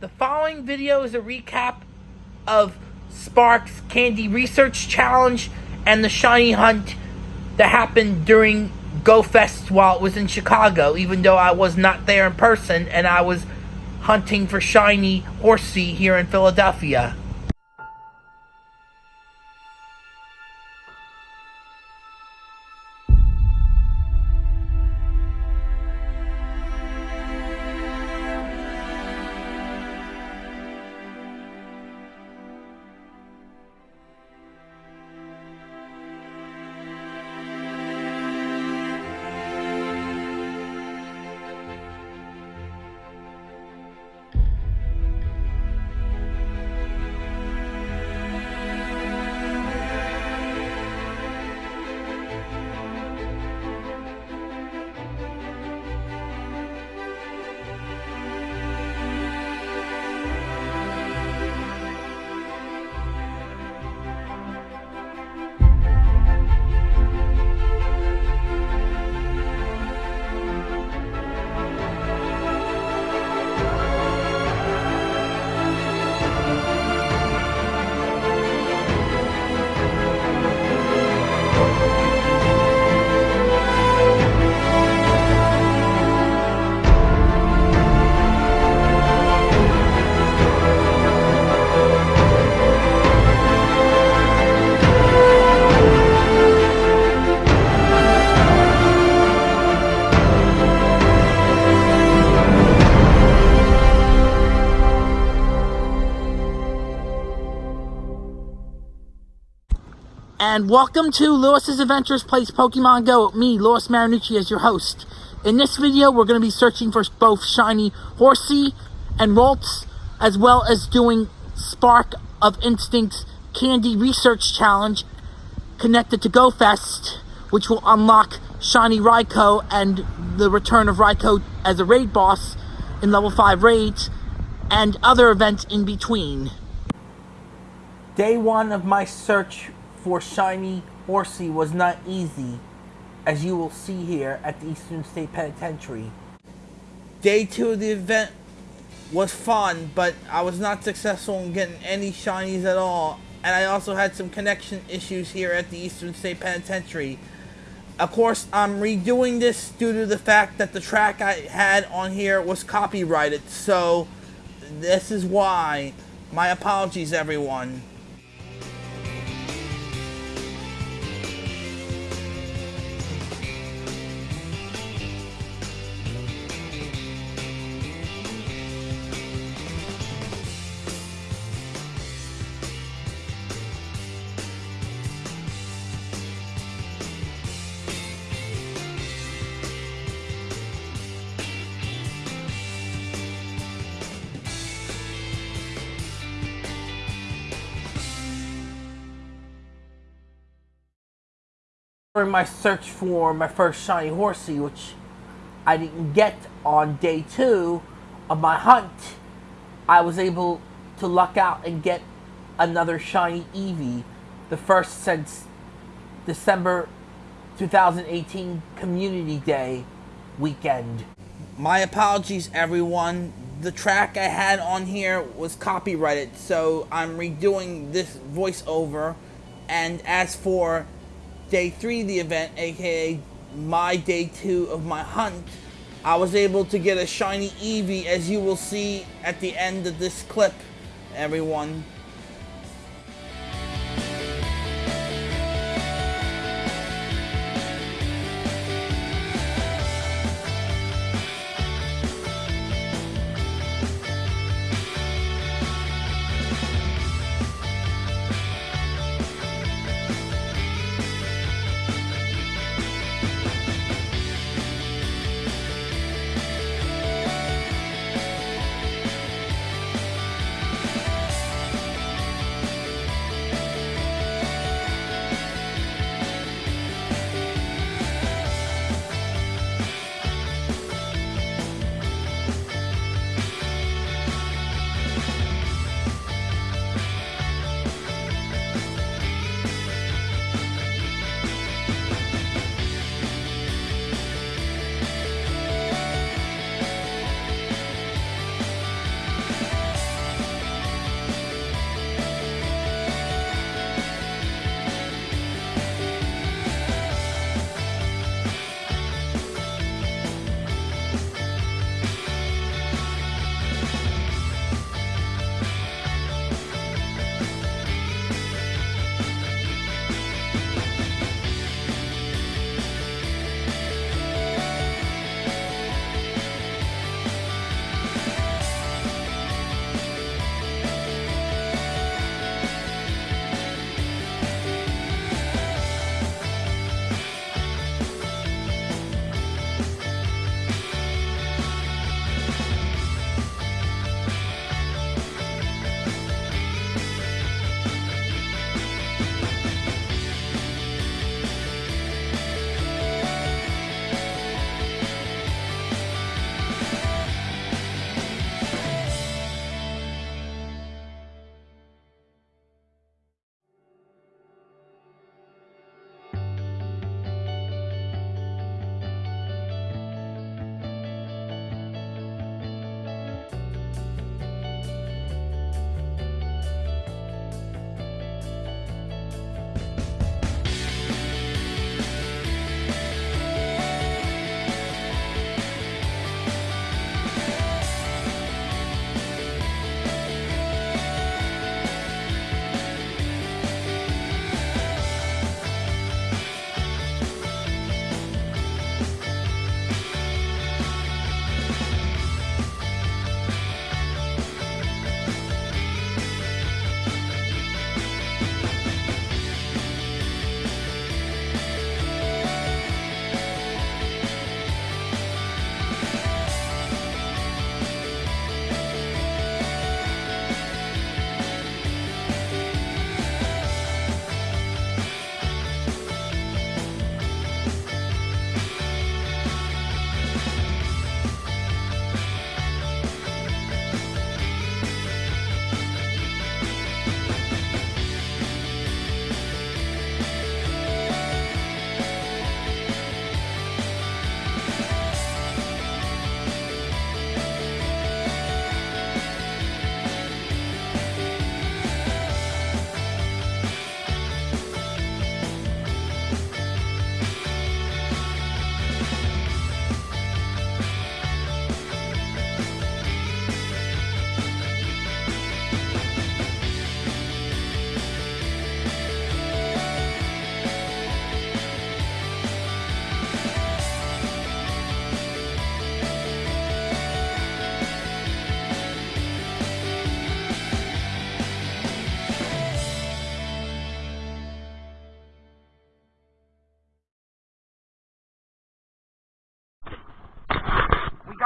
The following video is a recap of Spark's Candy Research Challenge and the Shiny Hunt that happened during Go Fest while it was in Chicago, even though I was not there in person and I was hunting for Shiny Horsea here in Philadelphia. And welcome to Lewis's Adventures Plays Pokemon Go me, Lewis Marinucci, as your host. In this video, we're going to be searching for both Shiny Horsea and Ralts, as well as doing Spark of Instinct's Candy Research Challenge connected to GoFest, which will unlock Shiny Raikou and the return of Raikou as a raid boss in level 5 raids, and other events in between. Day one of my search for Shiny Horsea was not easy, as you will see here at the Eastern State Penitentiary. Day two of the event was fun, but I was not successful in getting any shinies at all, and I also had some connection issues here at the Eastern State Penitentiary. Of course, I'm redoing this due to the fact that the track I had on here was copyrighted, so this is why. My apologies, everyone. During my search for my first shiny horsea, which I didn't get on day two of my hunt, I was able to luck out and get another shiny Eevee, the first since December 2018 Community Day weekend. My apologies, everyone. The track I had on here was copyrighted, so I'm redoing this voiceover. And as for day three of the event, aka my day two of my hunt, I was able to get a shiny Eevee, as you will see at the end of this clip, everyone.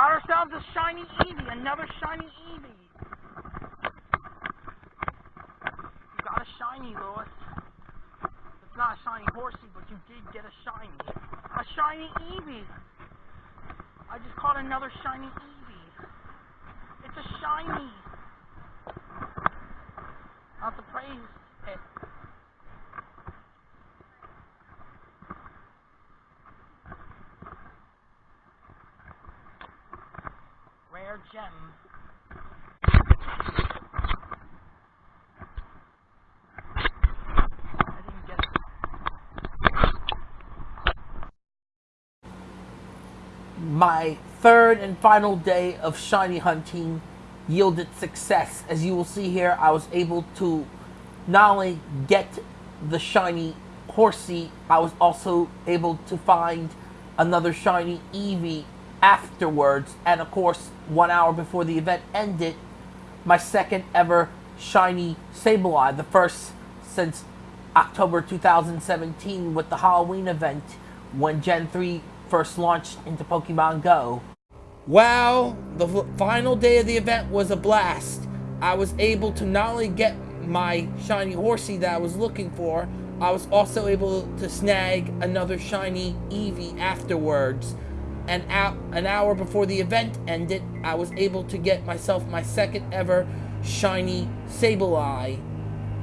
Found a shiny Eevee, another shiny Eevee. You got a shiny, Lewis. It's not a shiny horsea, but you did get a shiny. A shiny Eevee. I just caught another shiny Eevee. It's a shiny. Not to praise it. My third and final day of shiny hunting yielded success. As you will see here, I was able to not only get the shiny Horsea, I was also able to find another shiny Eevee afterwards. And of course, one hour before the event ended, my second ever shiny Sableye, the first since October 2017 with the Halloween event when Gen 3 first launched into Pokemon Go. Well, the final day of the event was a blast. I was able to not only get my shiny horsea that I was looking for, I was also able to snag another shiny Eevee afterwards. And out an hour before the event ended, I was able to get myself my second ever shiny Sableye.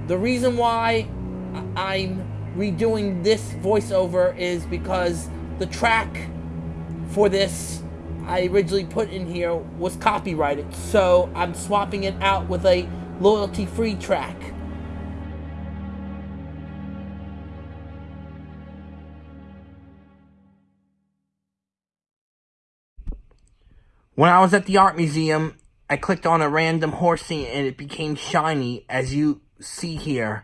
The reason why I'm redoing this voiceover is because the track for this I originally put in here was copyrighted, so I'm swapping it out with a loyalty-free track. When I was at the art museum, I clicked on a random horsea and it became shiny, as you see here.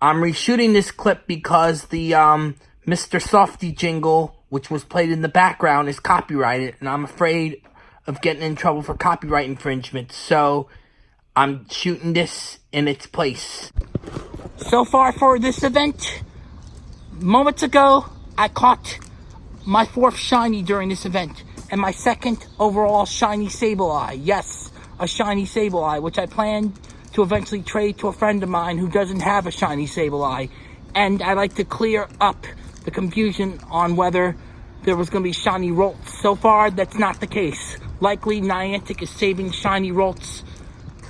I'm reshooting this clip because the um, Mr. Softee jingle, which was played in the background, is copyrighted, and I'm afraid of getting in trouble for copyright infringement, so I'm shooting this in its place. So far for this event, moments ago, I caught my fourth shiny during this event, and my second overall shiny Sableye. Yes, a shiny Sableye, which I plan to eventually trade to a friend of mine who doesn't have a shiny Sableye. And I like to clear up the confusion on whether there was going to be shiny Ralts. So far, that's not the case. Likely, Niantic is saving shiny Ralts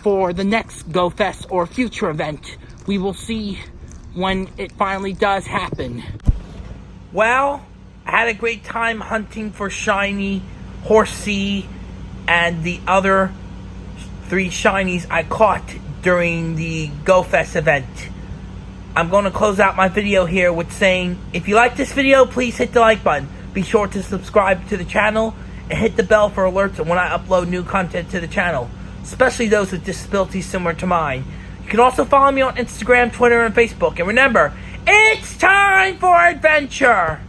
for the next Go Fest or future event. We will see when it finally does happen. Well, I had a great time hunting for shiny Horsea and the other three shinies I caught during the Go Fest event. I'm going to close out my video here with saying, if you like this video, please hit the like button. Be sure to subscribe to the channel and hit the bell for alerts when I upload new content to the channel, especially those with disabilities similar to mine. You can also follow me on Instagram, Twitter, and Facebook. And remember, it's time for adventure!